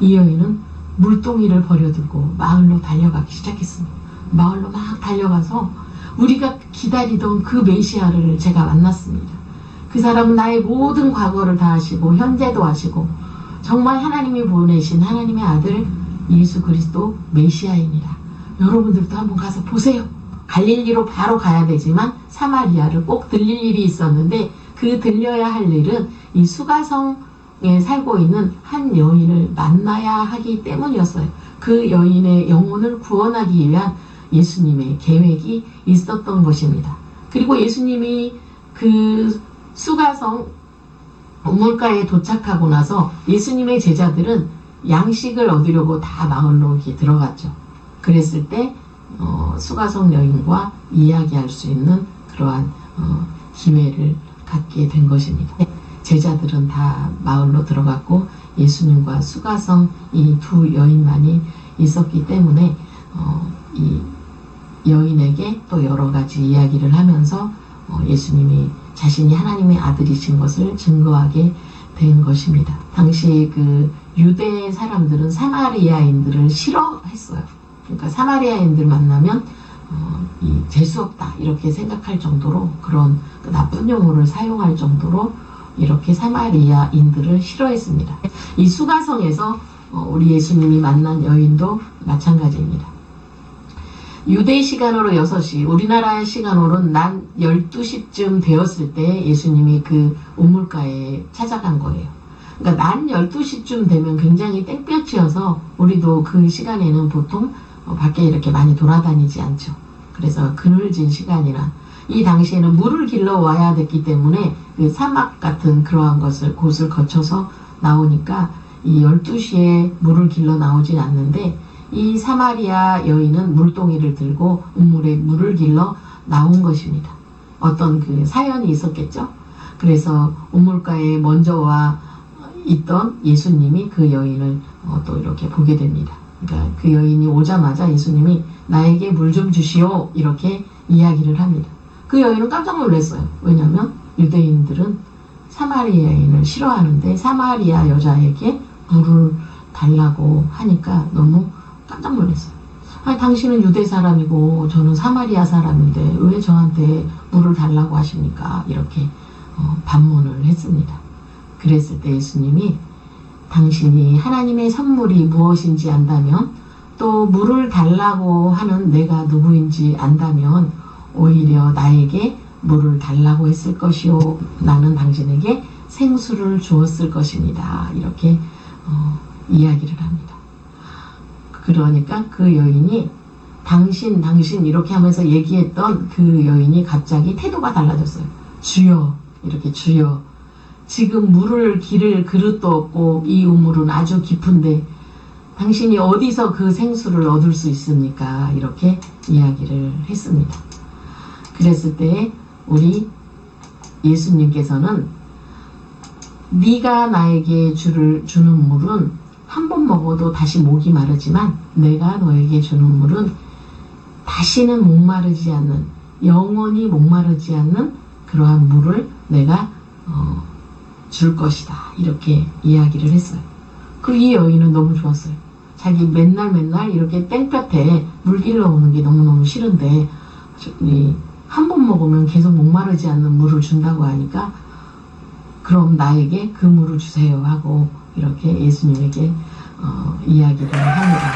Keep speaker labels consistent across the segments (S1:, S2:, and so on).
S1: 이 여인은 물동이를 버려두고 마을로 달려가기 시작했습니다. 마을로 막 달려가서 우리가 기다리던 그 메시아를 제가 만났습니다. 그 사람은 나의 모든 과거를 다 아시고 현재도 아시고 정말 하나님이 보내신 하나님의 아들 예수 그리스도 메시아입니다. 여러분들도 한번 가서 보세요. 갈릴리로 바로 가야 되지만 사마리아를 꼭 들릴 일이 있었는데 그 들려야 할 일은 이 수가성에 살고 있는 한 여인을 만나야 하기 때문이었어요. 그 여인의 영혼을 구원하기 위한 예수님의 계획이 있었던 것입니다. 그리고 예수님이 그 수가성 우물가에 도착하고 나서 예수님의 제자들은 양식을 얻으려고 다 마을로 들어갔죠. 그랬을 때 어, 수가성 여인과 이야기할 수 있는 그러한 어, 기회를 갖게 된 것입니다. 제자들은 다 마을로 들어갔고 예수님과 수가성 이 두 여인만이 있었기 때문에 어, 이 여인에게 또 여러 가지 이야기를 하면서 어, 예수님이 자신이 하나님의 아들이신 것을 증거하게 된 것입니다. 당시 그 유대 사람들은 사마리아인들을 싫어했어요. 그러니까 사마리아인들 만나면 어, 이 재수 없다 이렇게 생각할 정도로 그런 그 나쁜 용어를 사용할 정도로 이렇게 사마리아인들을 싫어했습니다. 이 수가성에서 어, 우리 예수님이 만난 여인도 마찬가지입니다. 유대 시간으로 6시, 우리나라 시간으로는 난 12시쯤 되었을 때 예수님이 그 우물가에 찾아간 거예요. 그러니까 난 12시쯤 되면 굉장히 땡볕이어서 우리도 그 시간에는 보통 어, 밖에 이렇게 많이 돌아다니지 않죠. 그래서 그늘진 시간이나 이 당시에는 물을 길러 와야 됐기 때문에 그 사막 같은 그러한 것을 곳을 거쳐서 나오니까 이 12시에 물을 길러 나오진 않는데 이 사마리아 여인은 물동이를 들고 우물에 물을 길러 나온 것입니다. 어떤 그 사연이 있었겠죠? 그래서 우물가에 먼저 와 있던 예수님이 그 여인을 어, 또 이렇게 보게 됩니다. 그러니까 그 여인이 오자마자 예수님이 나에게 물 좀 주시오 이렇게 이야기를 합니다. 그 여인은 깜짝 놀랐어요. 왜냐하면 유대인들은 사마리아인을 싫어하는데 사마리아 여자에게 물을 달라고 하니까 너무 깜짝 놀랐어요. 아니, 당신은 유대 사람이고 저는 사마리아 사람인데 왜 저한테 물을 달라고 하십니까? 이렇게 어, 반문을 했습니다. 그랬을 때 예수님이 당신이 하나님의 선물이 무엇인지 안다면 또 물을 달라고 하는 내가 누구인지 안다면 오히려 나에게 물을 달라고 했을 것이요 나는 당신에게 생수를 주었을 것입니다. 이렇게 어, 이야기를 합니다. 그러니까 그 여인이 당신 당신 이렇게 하면서 얘기했던 그 여인이 갑자기 태도가 달라졌어요. 주여 이렇게 주여 지금 물을 기를 그릇도 없고 이 우물은 아주 깊은데 당신이 어디서 그 생수를 얻을 수 있습니까? 이렇게 이야기를 했습니다. 그랬을 때 우리 예수님께서는 네가 나에게 주를 주는 물은 한 번 먹어도 다시 목이 마르지만 내가 너에게 주는 물은 다시는 목마르지 않는 영원히 목마르지 않는 그러한 물을 내가 어, 줄 것이다 이렇게 이야기를 했어요. 그 이 여인은 너무 좋았어요. 자기 맨날 맨날 이렇게 땡볕에 물 길러 오는 게 너무너무 싫은데 한 번 먹으면 계속 목마르지 않는 물을 준다고 하니까 그럼 나에게 그 물을 주세요 하고 이렇게 예수님에게 어, 이야기를 합니다.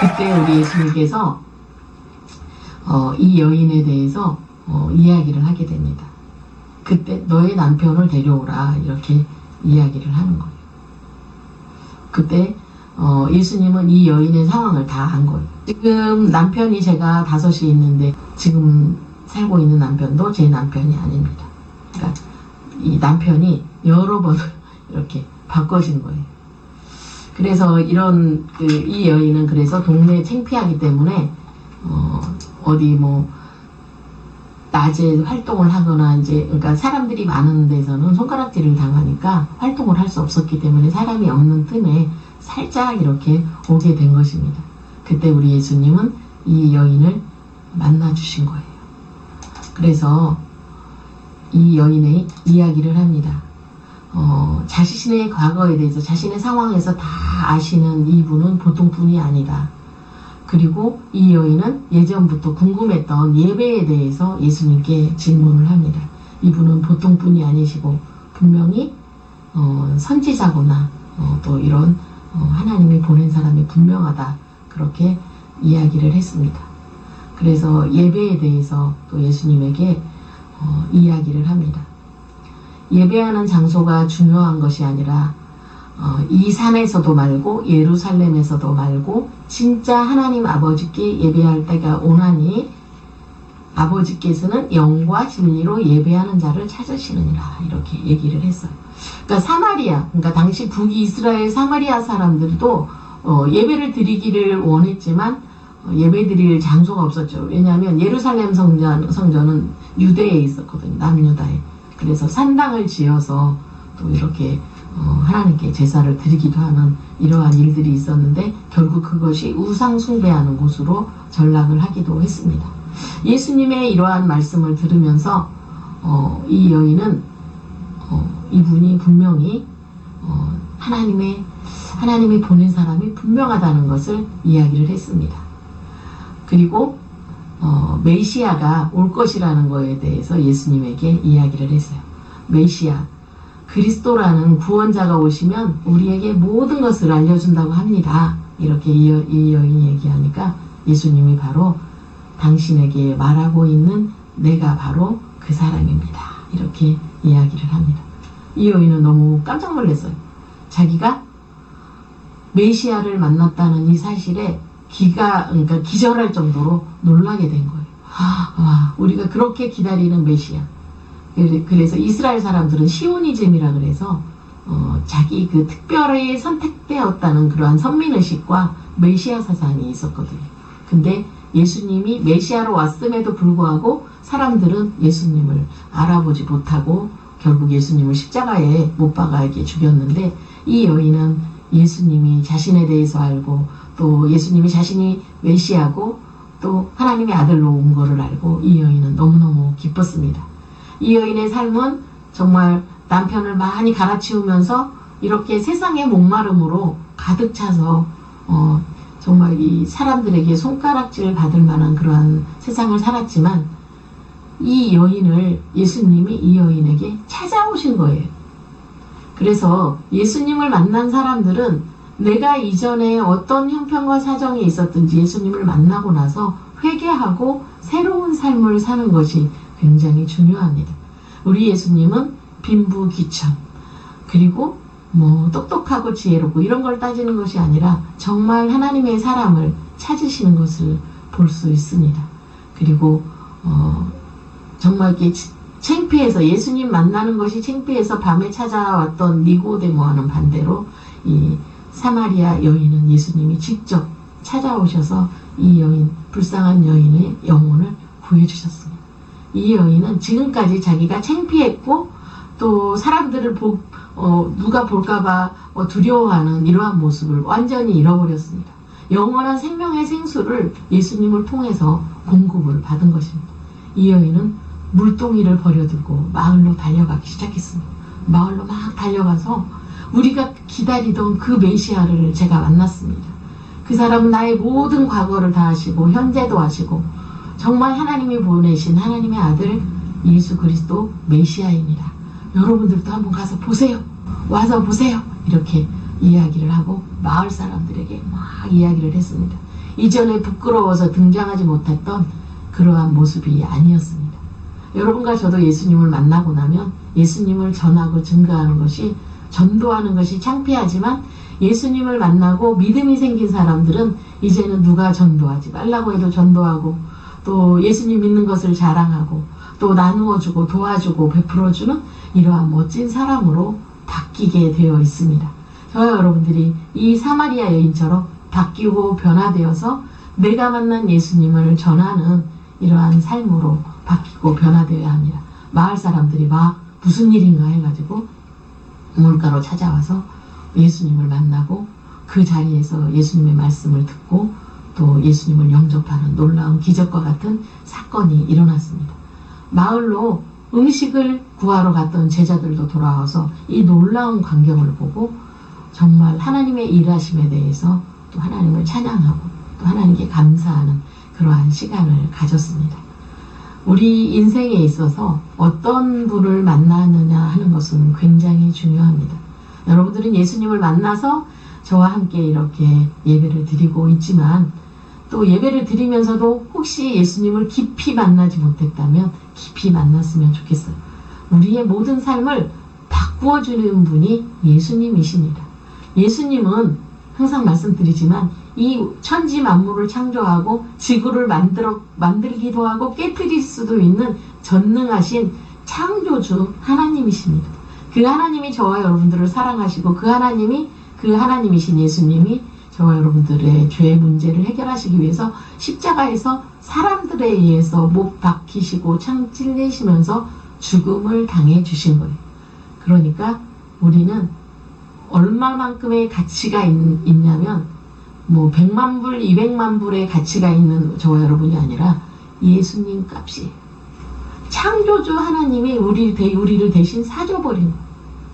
S1: 그때 우리 예수님께서 어, 이 여인에 대해서 어, 이야기를 하게 됩니다. 그때 너의 남편을 데려오라 이렇게 이야기를 하는 거예요. 그때 어, 예수님은 이 여인의 상황을 다안 거예요. 지금 남편이 제가 다섯이 있는데 지금 살고 있는 남편도 제 남편이 아닙니다. 그러니까 이 남편이 여러 번 이렇게 바꿔진 거예요. 그래서 이런 그 이 여인은 그래서 동네 창피하기 때문에 어, 어디 뭐 낮에 활동을 하거나 이제 그러니까 사람들이 많은 데서는 손가락질을 당하니까 활동을 할 수 없었기 때문에 사람이 없는 틈에 살짝 이렇게 오게 된 것입니다. 그때 우리 예수님은 이 여인을 만나 주신 거예요. 그래서 이 여인의 이야기를 합니다. 어, 자신의 과거에 대해서 자신의 상황에서 다 아시는 이분은 보통 분이 아니다. 그리고 이 여인은 예전부터 궁금했던 예배에 대해서 예수님께 질문을 합니다. 이분은 보통 분이 아니시고 분명히 어, 선지자거나 어, 또 이런 어, 하나님이 보낸 사람이 분명하다 그렇게 이야기를 했습니다. 그래서 예배에 대해서 또 예수님에게 어, 이야기를 합니다. 예배하는 장소가 중요한 것이 아니라 어, 이 산에서도 말고 예루살렘에서도 말고 진짜 하나님 아버지께 예배할 때가 오나니 아버지께서는 영과 진리로 예배하는 자를 찾으시느니라 이렇게 얘기를 했어요. 그러니까 사마리아, 그러니까 당시 북이스라엘 사마리아 사람들도 어, 예배를 드리기를 원했지만 어, 예배 드릴 장소가 없었죠. 왜냐하면 예루살렘 성전, 성전은 유대에 있었거든요. 남유다에. 그래서 산당을 지어서 또 이렇게 어, 하나님께 제사를 드리기도 하는 이러한 일들이 있었는데 결국 그것이 우상 숭배하는 곳으로 전락을 하기도 했습니다. 예수님의 이러한 말씀을 들으면서 어, 이 여인은 어, 이분이 분명히 어, 하나님의 하나님이 보낸 사람이 분명하다는 것을 이야기를 했습니다. 그리고 어, 메시아가 올 것이라는 것에 대해서 예수님에게 이야기를 했어요. 메시아 그리스도라는 구원자가 오시면 우리에게 모든 것을 알려준다고 합니다. 이렇게 이, 여, 이 여인이 얘기하니까 예수님이 바로 당신에게 말하고 있는 내가 바로 그 사람입니다. 이렇게 이야기를 합니다. 이 여인은 너무 깜짝 놀랐어요. 자기가 메시아를 만났다는 이 사실에 기가 그러니까 기절할 정도로 놀라게 된 거예요. 아, 와, 우리가 그렇게 기다리는 메시아. 그래서 이스라엘 사람들은 시오니즘이라 그래서 어, 자기 그 특별히 선택되었다는 그러한 선민의식과 메시아 사상이 있었거든요. 근데 예수님이 메시아로 왔음에도 불구하고 사람들은 예수님을 알아보지 못하고 결국 예수님을 십자가에 못 박아게 죽였는데 이 여인은 예수님이 자신에 대해서 알고 또 예수님이 자신이 메시아고 또 하나님의 아들로 온 것을 알고 이 여인은 너무너무 기뻤습니다. 이 여인의 삶은 정말 남편을 많이 갈아치우면서 이렇게 세상의 목마름으로 가득 차서 어, 정말 이 사람들에게 손가락질 받을 만한 그러한 세상을 살았지만 이 여인을 예수님이 이 여인에게 찾아오신 거예요. 그래서 예수님을 만난 사람들은 내가 이전에 어떤 형편과 사정이 있었든지 예수님을 만나고 나서 회개하고 새로운 삶을 사는 것이 굉장히 중요합니다. 우리 예수님은 빈부귀천 그리고 뭐 똑똑하고 지혜롭고 이런 걸 따지는 것이 아니라 정말 하나님의 사람을 찾으시는 것을 볼 수 있습니다. 그리고 어 정말 이렇게 창피해서 예수님 만나는 것이 창피해서 밤에 찾아왔던 니고데모와는 반대로 이 사마리아 여인은 예수님이 직접 찾아오셔서 이 여인 불쌍한 여인의 영혼을 구해주셨습니다. 이 여인은 지금까지 자기가 창피했고 또 사람들을 보, 어, 누가 볼까봐 어, 두려워하는 이러한 모습을 완전히 잃어버렸습니다. 영원한 생명의 생수를 예수님을 통해서 공급을 받은 것입니다. 이 여인은 물동이를 버려두고 마을로 달려가기 시작했습니다. 마을로 막 달려가서 우리가 기다리던 그 메시아를 제가 만났습니다. 그 사람은 나의 모든 과거를 다 아시고 현재도 아시고 정말 하나님이 보내신 하나님의 아들 예수 그리스도 메시아입니다. 여러분들도 한번 가서 보세요. 와서 보세요. 이렇게 이야기를 하고 마을 사람들에게 막 이야기를 했습니다. 이전에 부끄러워서 등장하지 못했던 그러한 모습이 아니었습니다. 여러분과 저도 예수님을 만나고 나면 예수님을 전하고 증거하는 것이 전도하는 것이 창피하지만 예수님을 만나고 믿음이 생긴 사람들은 이제는 누가 전도하지 말라고 해도 전도하고 또 예수님 믿는 것을 자랑하고 또 나누어주고 도와주고 베풀어주는 이러한 멋진 사람으로 바뀌게 되어 있습니다. 저 여러분들이 이 사마리아 여인처럼 바뀌고 변화되어서 내가 만난 예수님을 전하는 이러한 삶으로 바뀌고 변화되어야 합니다. 마을 사람들이 막 무슨 일인가 해가지고 우물가로 찾아와서 예수님을 만나고 그 자리에서 예수님의 말씀을 듣고 또 예수님을 영접하는 놀라운 기적과 같은 사건이 일어났습니다. 마을로 음식을 구하러 갔던 제자들도 돌아와서 이 놀라운 광경을 보고 정말 하나님의 일하심에 대해서 또 하나님을 찬양하고 또 하나님께 감사하는 그러한 시간을 가졌습니다. 우리 인생에 있어서 어떤 분을 만나느냐 하는 것은 굉장히 중요합니다. 여러분들은 예수님을 만나서 저와 함께 이렇게 예배를 드리고 있지만 또 예배를 드리면서도 혹시 예수님을 깊이 만나지 못했다면 깊이 만났으면 좋겠어요. 우리의 모든 삶을 바꾸어주는 분이 예수님이십니다. 예수님은 항상 말씀드리지만 이 천지 만물을 창조하고 지구를 만들어 만들기도 하고 깨뜨릴 수도 있는 전능하신 창조주 하나님이십니다. 그 하나님이 저와 여러분들을 사랑하시고 그 하나님이 그 하나님이신 예수님이 저와 여러분들의 죄의 문제를 해결하시기 위해서 십자가에서 사람들에 의해서 못 박히시고 창 찔리시면서 죽음을 당해 주신 거예요. 그러니까 우리는 얼마만큼의 가치가 있, 있냐면 뭐 100만 불, 200만 불의 가치가 있는 저와 여러분이 아니라 예수님 값이 창조주 하나님이 우리, 대- 우리를 대신 사줘버린.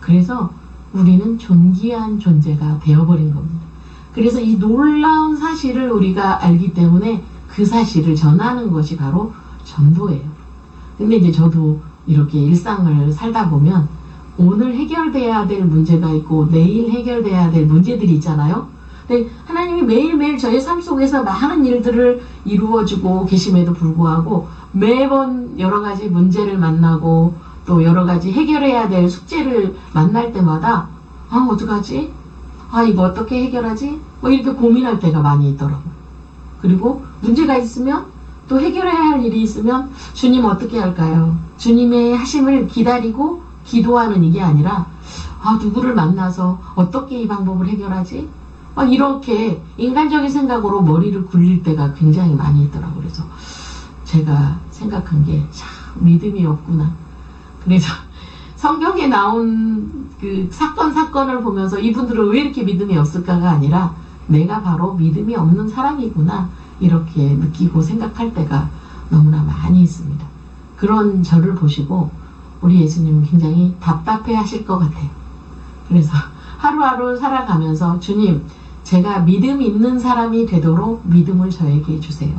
S1: 그래서 우리는 존귀한 존재가 되어버린 겁니다. 그래서 이 놀라운 사실을 우리가 알기 때문에 그 사실을 전하는 것이 바로 전도예요. 근데 이제 저도 이렇게 일상을 살다 보면 오늘 해결돼야 될 문제가 있고 내일 해결돼야 될 문제들이 있잖아요. 근데 하나님이 매일매일 저의 삶 속에서 많은 일들을 이루어주고 계심에도 불구하고 매번 여러 가지 문제를 만나고 또 여러 가지 해결해야 될 숙제를 만날 때마다 아 어떡하지? 아 이거 어떻게 해결하지? 뭐 이렇게 고민할 때가 많이 있더라고요. 그리고 문제가 있으면 또 해결해야 할 일이 있으면 주님 어떻게 할까요? 주님의 하심을 기다리고 기도하는 이게 아니라 아 누구를 만나서 어떻게 이 방법을 해결하지? 막 이렇게 인간적인 생각으로 머리를 굴릴 때가 굉장히 많이 있더라고요. 그래서 제가 생각한 게 참 믿음이 없구나. 그래서 성경에 나온 그 사건 사건을 보면서 이분들은 왜 이렇게 믿음이 없을까가 아니라 내가 바로 믿음이 없는 사람이구나 이렇게 느끼고 생각할 때가 너무나 많이 있습니다. 그런 저를 보시고 우리 예수님은 굉장히 답답해 하실 것 같아요. 그래서 하루하루 살아가면서 주님, 제가 믿음 있는 사람이 되도록 믿음을 저에게 주세요.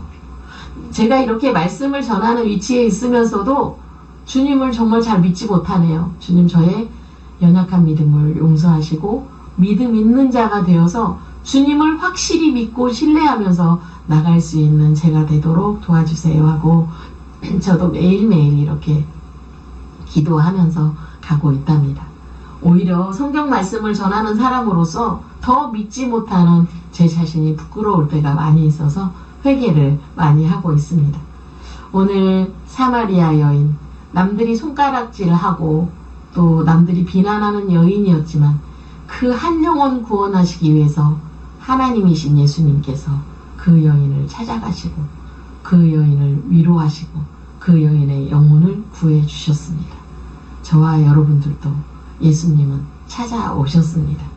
S1: 제가 이렇게 말씀을 전하는 위치에 있으면서도 주님을 정말 잘 믿지 못하네요. 주님 저의 연약한 믿음을 용서하시고 믿음 있는 자가 되어서 주님을 확실히 믿고 신뢰하면서 나갈 수 있는 제가 되도록 도와주세요 하고 저도 매일매일 이렇게 기도하면서 가고 있답니다. 오히려 성경 말씀을 전하는 사람으로서 더 믿지 못하는 제 자신이 부끄러울 때가 많이 있어서 회개를 많이 하고 있습니다. 오늘 사마리아 여인, 남들이 손가락질 하고 또 남들이 비난하는 여인이었지만 그 한 영혼 구원하시기 위해서 하나님이신 예수님께서 그 여인을 찾아가시고 그 여인을 위로하시고 그 여인의 영혼을 구해 주셨습니다. 저와 여러분들도 예수님은 찾아오셨습니다.